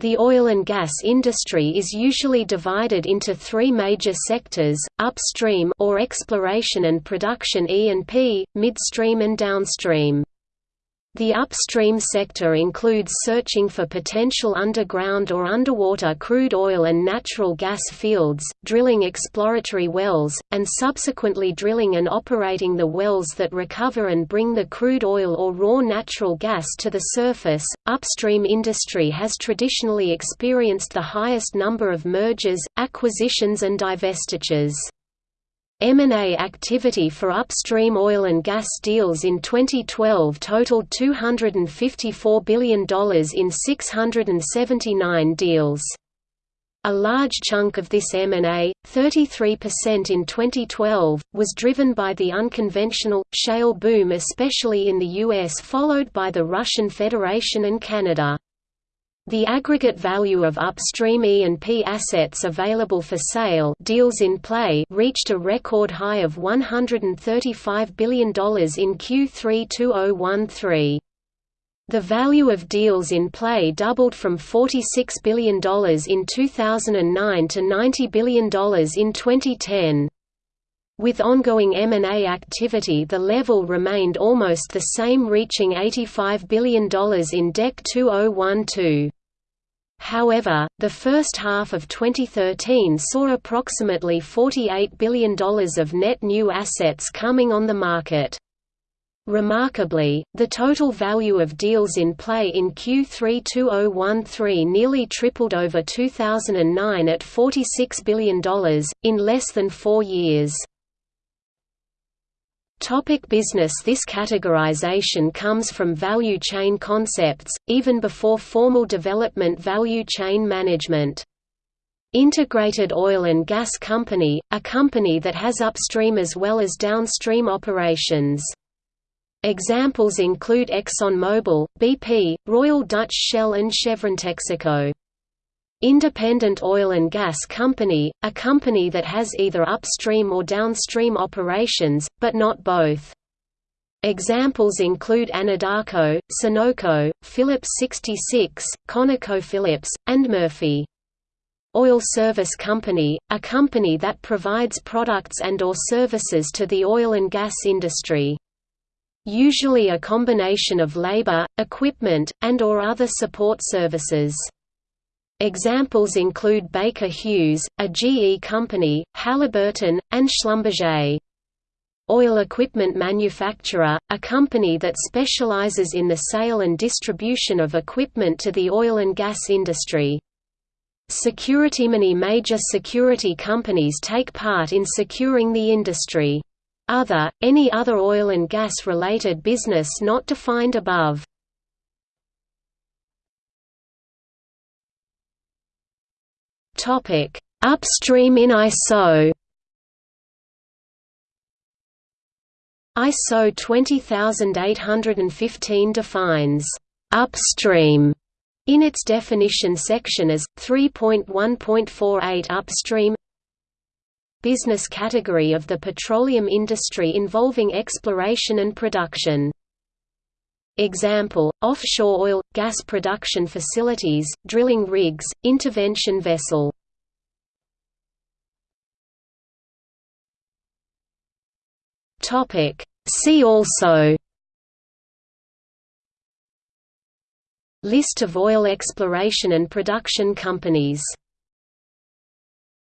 The oil and gas industry is usually divided into three major sectors, upstream or exploration and production E&P, midstream and downstream. The upstream sector includes searching for potential underground or underwater crude oil and natural gas fields, drilling exploratory wells, and subsequently drilling and operating the wells that recover and bring the crude oil or raw natural gas to the surface. Upstream industry has traditionally experienced the highest number of mergers, acquisitions, and divestitures. M&A activity for upstream oil and gas deals in 2012 totaled $254 billion in 679 deals. A large chunk of this M&A, 33% in 2012, was driven by the unconventional, shale boom especially in the U.S. followed by the Russian Federation and Canada. The aggregate value of upstream E&P assets available for sale deals in play reached a record high of $135 billion in Q3 2013. The value of deals in play doubled from $46 billion in 2009 to $90 billion in 2010. With ongoing M&A activity the level remained almost the same reaching $85 billion in DEC 2012. However, the first half of 2013 saw approximately $48 billion of net new assets coming on the market. Remarkably, the total value of deals in play in Q3 2013 nearly tripled over 2009 at $46 billion, in less than four years. Topic business This categorization comes from value chain concepts, even before formal development value chain management. Integrated Oil and Gas Company, a company that has upstream as well as downstream operations. Examples include ExxonMobil, BP, Royal Dutch Shell and Chevron Texaco. Independent Oil and Gas Company, a company that has either upstream or downstream operations, but not both. Examples include Anadarko, Sunoco, Phillips 66, ConocoPhillips, and Murphy. Oil Service Company, a company that provides products and or services to the oil and gas industry. Usually a combination of labor, equipment, and or other support services. Examples include Baker Hughes, a GE company, Halliburton, and Schlumberger. Oil equipment manufacturer, a company that specializes in the sale and distribution of equipment to the oil and gas industry. Security Many major security companies take part in securing the industry. Other, any other oil and gas related business not defined above. Topic: Upstream in ISO. ISO 20815 defines upstream in its definition section as 3.1.48 upstream business category of the petroleum industry involving exploration and production. Example, offshore oil, gas production facilities, drilling rigs, intervention vessel. See also List of oil exploration and production companies